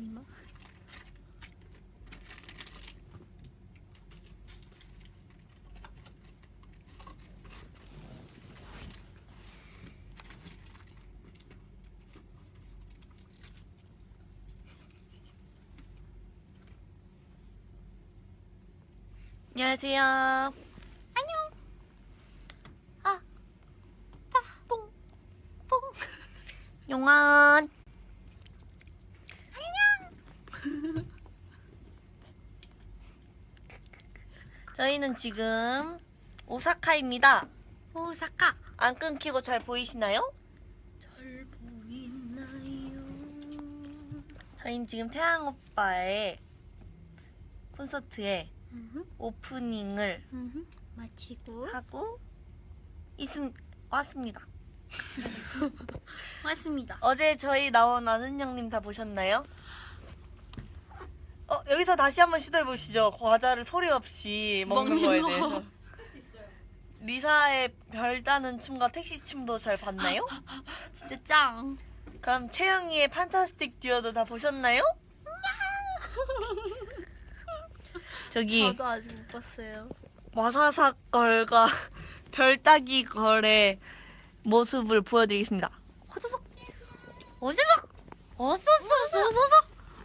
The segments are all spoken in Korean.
아닌가? 안녕하세요. 안녕. 아, 아, 뽕, 뽕. 용환. 안녕. 저희는 지금 오사카입니다. 오사카. 안 끊기고 잘 보이시나요? 잘 보이나요? 저희는 지금 태양 오빠의 콘서트에 음흠, 오프닝을 음흠. 마치고 하고 있음 왔습니다. 왔습니다. 어제 저희 나온 아는 형님 다 보셨나요? 어 여기서 다시 한번 시도해 보시죠. 과자를 소리 없이 먹는, 먹는 거에 거. 대해서. 리사의 별다는 춤과 택시 춤도 잘 봤나요? 진짜 짱. 그럼 채영이의 판타스틱 듀오도 다 보셨나요? 저기 저도 아직 못 봤어요. 와사삭 걸과 별따기 걸의 모습을 보여드리겠습니다. 호소석 어서서, 어서서, 어서서,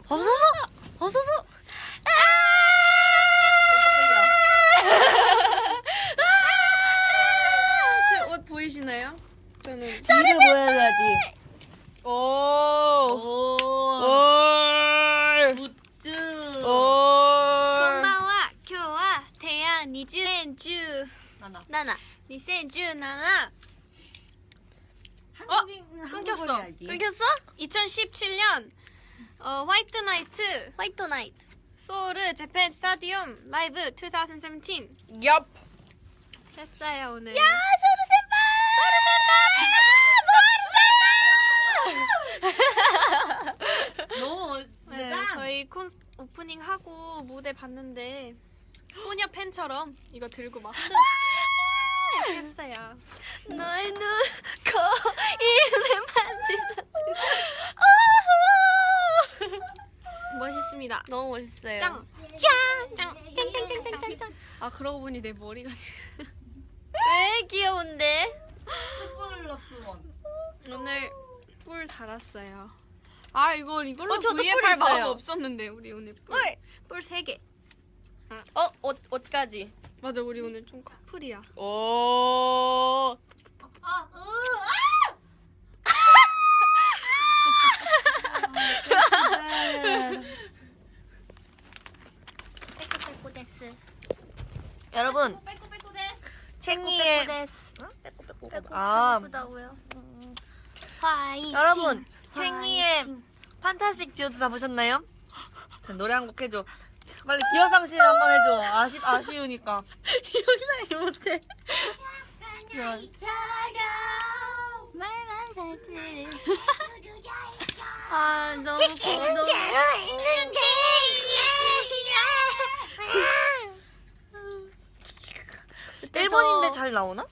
어서서, 어서서 아! 제옷 보이시나요? 저는 소리 보여야지. 오. 오. 오. 굿즈. 오. 고마워. 교와 태양 2017. 나나. 나나. 2017 나나. 어? 끊겼어. 끊겼어? 2017년 어, 화이트 나이트 화이트 나이트 소울 재팬 스타디움 라이브 2017 얍. 했어요 오늘. 야, 소르 senpai. 너무 네, 멋지다. 저희 콘 오프닝 하고 무대 봤는데 소녀 팬처럼 이거 들고 막 흔들었어요. 이렇게 했어요. 너의 눈, 코, 입을 만지다. 멋있습니다. 너무 멋있어요. 짱! 짱! 짱! 짱 짱 짱 짱 짱 짱! 아 그러고 보니 내 머리가 지금 왜 귀여운데? 스플러스 원. 오늘 뿔 달았어요. 아 이거 이걸로 어, 저도 뿔할 마음 있어요. 없었는데 우리 오늘 뿔. 뿔. 뿔 3개. 어, 옷 옷까지. 맞아 우리 오늘 좀 커플이야. 오. 아, 으, 아! 빼꼬빼꼬 데스. 여러분, 빼꼬빼꼬데스. 챙이의 데스. 아, 빼꼬빼꼬다고요. 화이팅. 여러분, 챙이의 판타스틱 듀오도 다 보셨나요? 노래 한 곡 해줘. 빨리 기어상실 한번 해줘. 아시, 아쉬우니까. 영상이 못해. 아 너무 너무 그때 일본인데 저- 잘 나오나?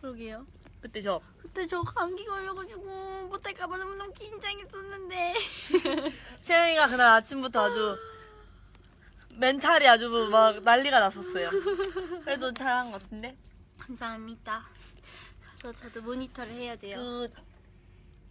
그러게요. 그때 저. 그때 저 감기 걸려가지고 못할까봐 너무너무 긴장했었는데. 채영이가 그날 아침부터 아주 멘탈이 아주 막 난리가 났었어요. 그래도 잘한 것 같은데? 감사합니다. 가서 저도 모니터를 해야 돼요. 그,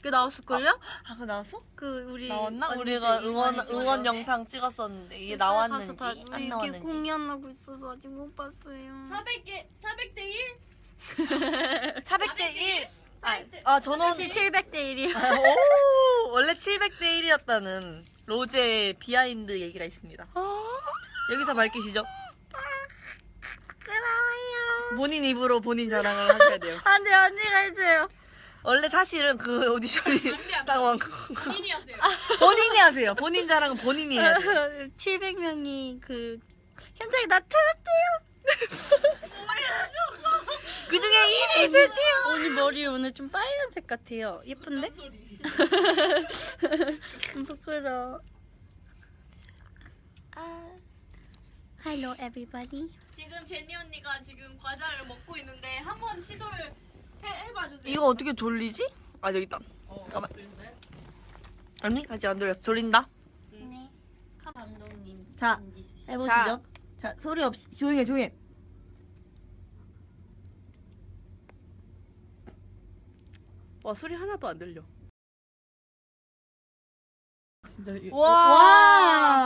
그 나왔을걸요? 아, 그거 나왔어? 그 우리 나왔나? 우리가 응원. 응원 영상 찍었었는데 이게 나왔는지 가서 봐. 안 이렇게 나왔는지. 공연하고 있어서 아직 못 봤어요. 400개 400대 1? 400대 1. 아, 아, 저는 사실 700대 1이요. 아, 오, 원래 700대 1이었다는 로제의 비하인드 얘기가 있습니다. 여기서 밝히시죠? 부끄러워요. 본인 입으로 본인 자랑을 하셔야 돼요. 안돼 언니가 해줘요. 원래 사실은 그 오디션이 딱 왕- 본인이 하세요. 본인이 하세요. 본인 자랑은 본인이 해야 돼요. 700명이 그 현장에 나타났대요. 그 중에 1위 드디어. 언니 머리 오늘 좀 빨간색 같아요. 예쁜데? 부끄러워. Hello everybody. 지금 제니 언니가 지금 과자를 먹고 있는데 한번 시도를 해, 해봐 주세요. 이거 어떻게 돌리지? 아 여기 있다. 어, 잠깐만. 그랬어요? 아니 아직 안 돌렸어. 돌린다. 네. 감독님. 자. 해보시죠. 자, 소리 없이 조용해 조용해. 와 소리 하나도 안 들려. 진짜. 이- 와.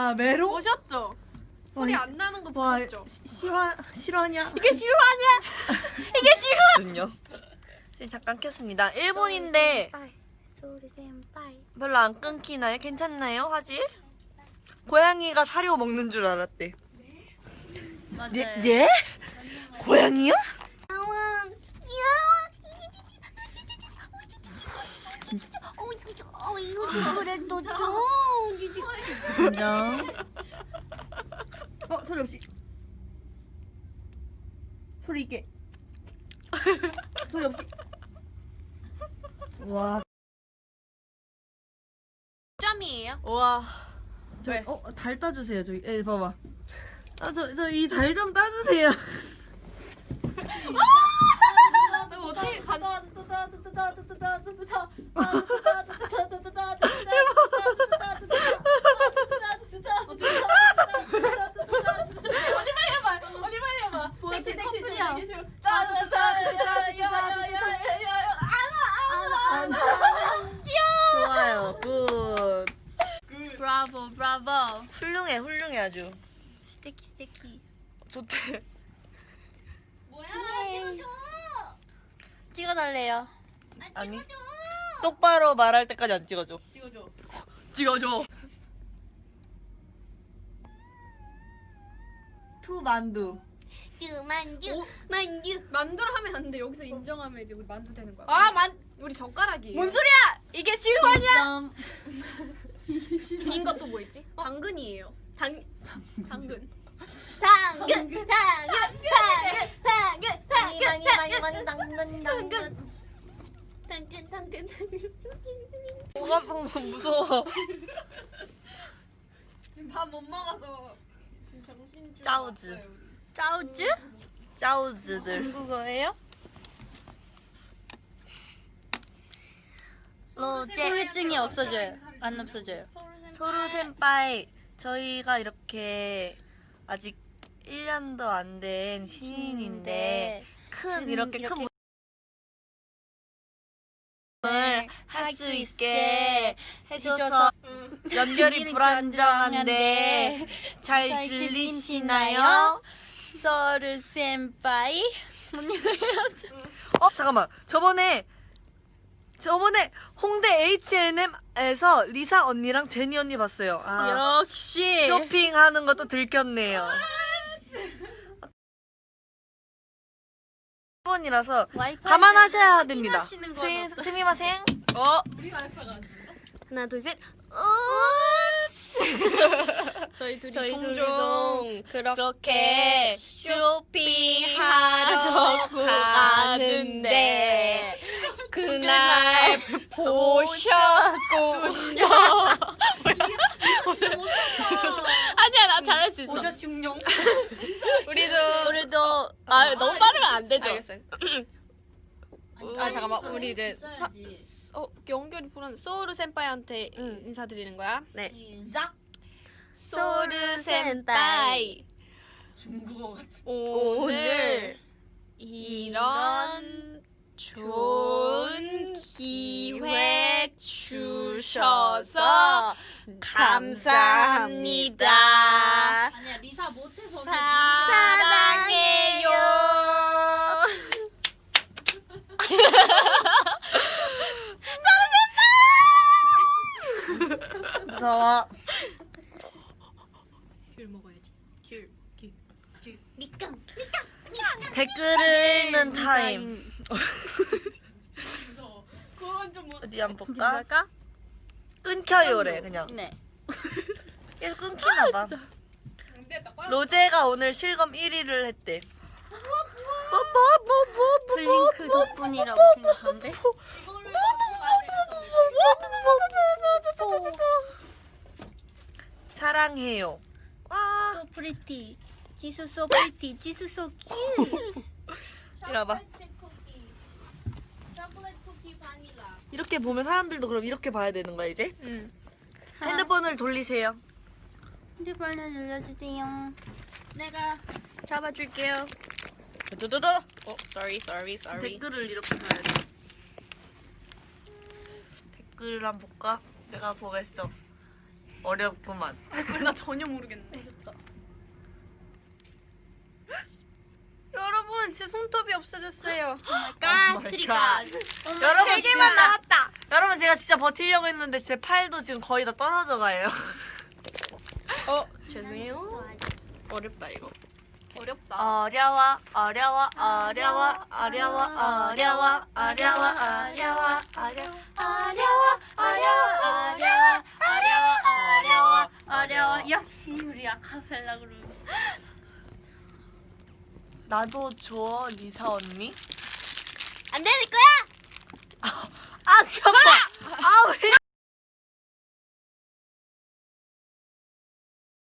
와 메롱. 보셨죠? 소리 와, 안 나는 거와 보셨죠? 시- 실화 실화냐? 이게 실화냐? 거든요. 지금 잠깐 켰습니다. 일본인데. 별로 안 끊기나요? 괜찮나요? 화질? 고양이가 사료 먹는 줄 알았대. 맞아요. 예? 예? 고양이요? 어 이거 그래도 좀. 안녕. 어 소리 없이. 소리 있게. 소리 없이. 와. 점이에요? 와. 저, 왜? 어, 달 따주세요. 저기, 에, 봐봐. 아, 저, 저 이 달 좀 따주세요. 이거 어떻게 간? 어디 빨리 해봐. 어디 빨리 해봐. 넥시 넥시 좀 넥시. 따따따야야야야야야. 좋아요. Good. 브라보 훌륭해, 훌륭해, 아주. 素敵 素敵. 좋대. 뭐야? 찍어줘. 찍어달래요. 아니. 똑바로 말할 때까지 안 찍어줘. 찍어줘. 찍어줘. 투 만두. 만주 만주. 만두를 하면 안 돼. 여기서 인정하면 이제 우리 만두 되는 거야. 아, 만. 우리 젓가락이에요. 뭔 소리야? 이게 실화냐? 긴 것도 뭐 있지? 당근이에요. 당 당근. 당근 당근 당근 당근 많이 당근 많이 당근 당근. 당근 당근 당근 방금 무서워. 지금 밥 못 먹어서 지금 정신 줄 짜우즈. 짜우즈? 짜우즈들. 중국어예요? 로제. 후유증이 없어져요. 안 없어져요. 소루 센파이. 저희가 이렇게 아직 1년도 안 된 신인인데 큰 이렇게 큰을할수 있게 해줘서 연결이 불안정한데 잘잘 들리시나요? 소르 센파이. 어 잠깐만 저번에 저번에 홍대 H&M에서 리사 언니랑 제니 언니 봤어요. 아, 역시. 쇼핑하는 것도 들켰네요. 번이라서 와이파이 감안하셔야 됩니다. 스미- 스미마생. 어. 하나 둘셋 저희 둘이 저희 종종 그렇게 쇼핑하러 가는데 그날 보셨군요. 아니야 나 잘할 수 있어. 오셨슝룡. 우리도 우리도 아 너무 빠르면 안 되죠. 알겠어요. 아 잠깐만 우리 이제 사, 어 연결이 불안. 소우르 센파이한테 응. 인사드리는 거야. 네. 시작. 소르 센파이 중국어 같은. 오늘 이런 좋은 기회 주셔서 감사합니다. 아니야 리사 못해서 사랑해요. 무서워. 귤 먹어야지. 귤. 미깡. 댓글을 읽는 타임. 뭐- 어디 한번 볼까? 끊겨요래 그냥. 네. 계속 끊기나 봐. 로제가 오늘 실검 1위를 했대. 플링크 덕분이라고 생각한데. 사랑해요. 와. So pretty. 지수 so pretty. 지수 so cute. 이리 바닐라. 이렇게 보면 사람들도 그럼 이렇게 봐야 되는 거야 이제? 응. 핸드폰을 돌리세요. 핸드폰을 눌러주세요. 내가 잡아줄게요. 두두두두. 어, sorry, sorry, sorry. 댓글을 이렇게 봐야 돼. 댓글을 한번 볼까? 내가 보겠어. 어렵구만. 댓글 나 전혀 모르겠네. 여러분 제 손톱이 없어졌어요. 아, 트리가. 여러분 세 개만 진짜- 남았다. 여러분 제가 진짜 버티려고 했는데 제 팔도 지금 거의 다 떨어져 가요. 어, 죄송해요. 어렵다 이거. 어렵다. 어려워 어려워 어려워 어려워 어려워 어려워 어려워 어려워 어려워 어려워 어려워 어려워 어려워 역시 우리 아카펠라 그룹. 나도 줘, 리사 언니. 안 되는 거야? 아, 아 귀엽다. 아, 왜?